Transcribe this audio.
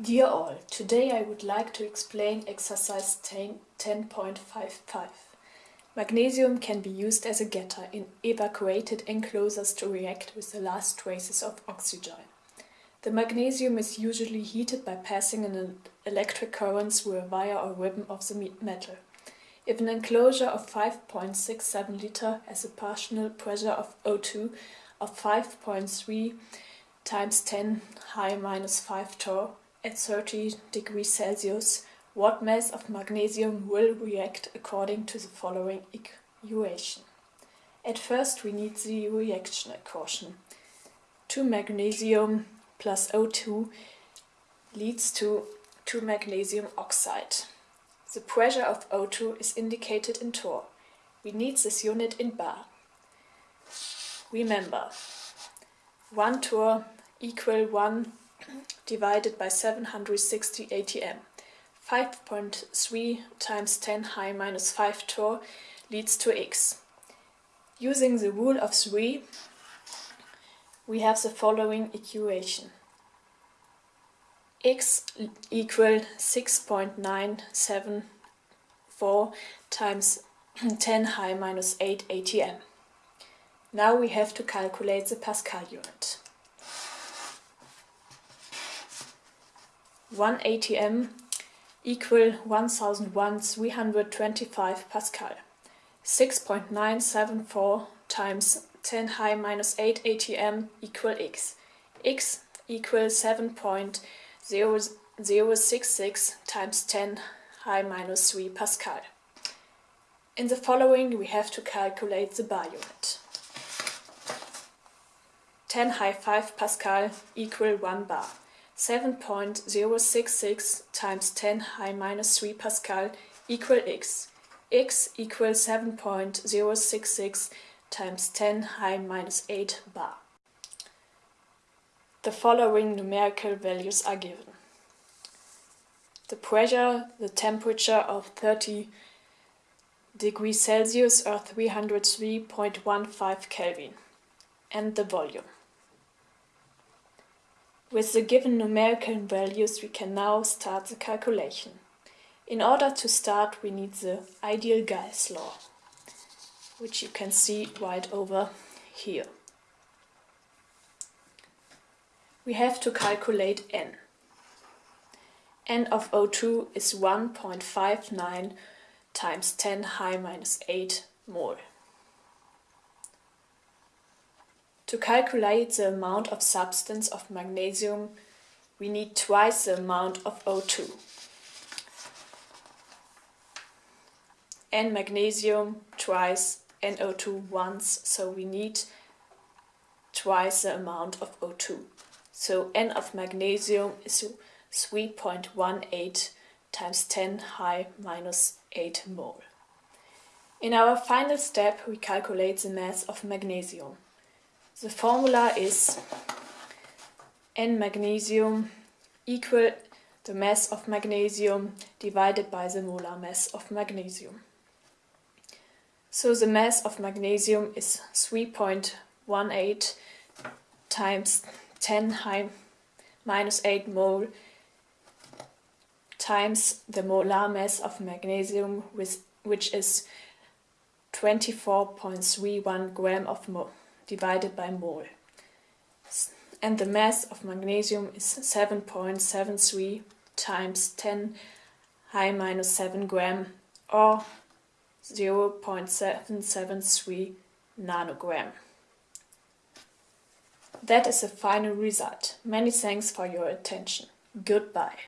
Dear all, today I would like to explain exercise 10.55. Magnesium can be used as a getter in evacuated enclosures to react with the last traces of oxygen. The magnesium is usually heated by passing an electric current through a wire or ribbon of the metal. If an enclosure of 5.67 liter has a partial pressure of O2 of 5.3 times 10 high minus 5 torr, at 30 degrees Celsius, what mass of magnesium will react according to the following equation. At first we need the reaction equation. 2 magnesium plus O2 leads to 2 magnesium oxide. The pressure of O2 is indicated in torr. We need this unit in bar. Remember, 1 torr equal 1 divided by 760 atm. 5.3 times 10 high minus 5 torr leads to x. Using the rule of 3, we have the following equation. x equal 6.974 times 10 high minus 8 atm. Now we have to calculate the Pascal unit. 1 atm equal 1001 325 Pascal. 6.974 times 10 high minus 8 atm equal x. x equals 7.0066 times 10 high minus 3 Pascal. In the following we have to calculate the bar unit. 10 high 5 Pascal equal 1 bar. 7.066 times 10 high minus 3 Pascal equal x. x equals 7.066 times 10 high minus 8 bar. The following numerical values are given. The pressure, the temperature of 30 degrees Celsius or 303.15 Kelvin, and the volume. With the given numerical values we can now start the calculation. In order to start we need the ideal gas law, which you can see right over here. We have to calculate n. n of O2 is 1.59 times 10 high minus 8 mole. To calculate the amount of substance of magnesium, we need twice the amount of O2. And magnesium twice, NO2 once, so we need twice the amount of O2. So N of magnesium is 3.18 times 10 high minus 8 mole. In our final step we calculate the mass of magnesium. The formula is N magnesium equal the mass of magnesium divided by the molar mass of magnesium. So the mass of magnesium is 3.18 times 10 high minus 8 mole times the molar mass of magnesium with, which is 24.31 gram of mole divided by mole. And the mass of magnesium is 7.73 times 10 high minus 7 gram or 0.773 nanogram. That is the final result. Many thanks for your attention. Goodbye.